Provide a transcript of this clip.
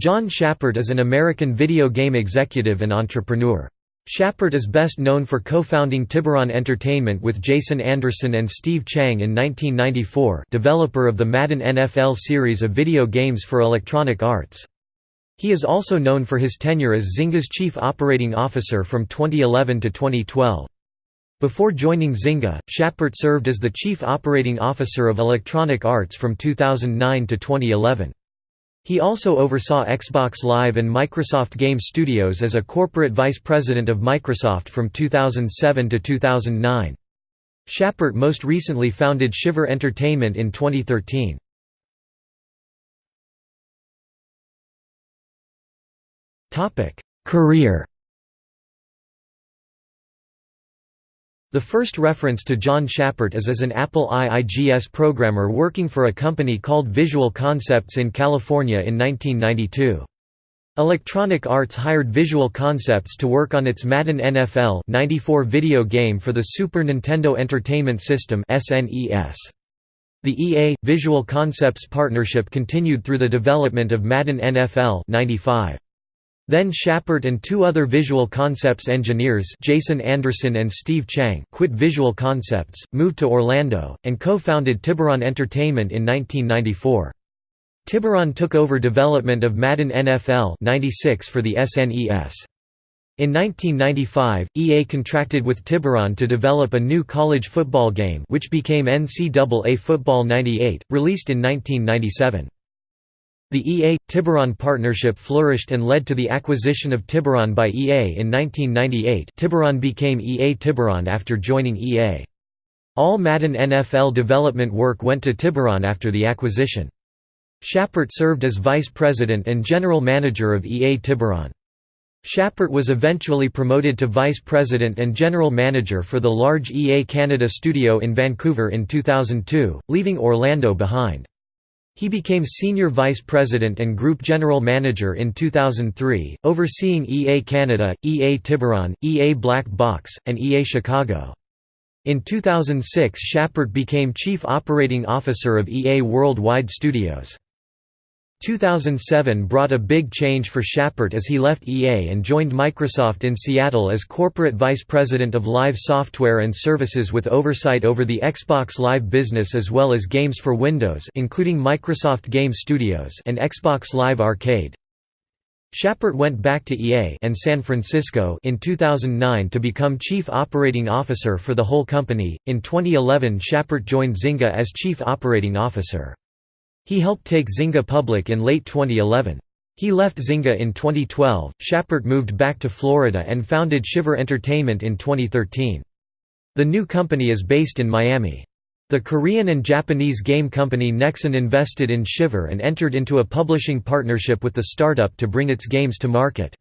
John Schappert is an American video game executive and entrepreneur. Schappert is best known for co-founding Tiburon Entertainment with Jason Anderson and Steve Chiang in 1994 developer of the Madden NFL series of video games for Electronic Arts. He is also known for his tenure as Zynga's chief operating officer from 2011 to 2012. Before joining Zynga, Schappert served as the chief operating officer of Electronic Arts from 2009 to 2011. He also oversaw Xbox Live and Microsoft Game Studios as a corporate vice president of Microsoft from 2007 to 2009. Schappert most recently founded Shiver Entertainment in 2013. Career The first reference to John Schappert is as an Apple IIGS programmer working for a company called Visual Concepts in California in 1992. Electronic Arts hired Visual Concepts to work on its Madden NFL 94 video game for the Super Nintendo Entertainment System SNES. The EA Visual Concepts partnership continued through the development of Madden NFL 95. Then Schappert and two other Visual Concepts engineers Jason Anderson and Steve Chiang quit Visual Concepts, moved to Orlando, and co-founded Tiburon Entertainment in 1994. Tiburon took over development of Madden NFL 96 for the SNES. In 1995, EA contracted with Tiburon to develop a new college football game which became NCAA Football 98, released in 1997. The EA-Tiburon partnership flourished and led to the acquisition of Tiburon by EA in 1998 Tiburon became EA Tiburon after joining EA. All Madden NFL development work went to Tiburon after the acquisition. Schappert served as vice president and general manager of EA Tiburon. Schappert was eventually promoted to vice president and general manager for the large EA Canada studio in Vancouver in 2002, leaving Orlando behind. He became Senior Vice President and Group General Manager in 2003, overseeing EA Canada, EA Tiburon, EA Black Box, and EA Chicago. In 2006 Schappert became Chief Operating Officer of EA Worldwide Studios. 2007 brought a big change for Schappert as he left EA and joined Microsoft in Seattle as Corporate Vice President of Live Software and Services with oversight over the Xbox Live business as well as games for Windows including Microsoft Game Studios and Xbox Live Arcade. Schappert went back to EA and San Francisco in 2009 to become Chief Operating Officer for the whole company. In 2011 Schappert joined Zynga as Chief Operating Officer. He helped take Zynga public in late 2011. He left Zynga in 2012. Schappert moved back to Florida and founded Shiver Entertainment in 2013. The new company is based in Miami. The Korean and Japanese game company Nexon invested in Shiver and entered into a publishing partnership with the startup to bring its games to market.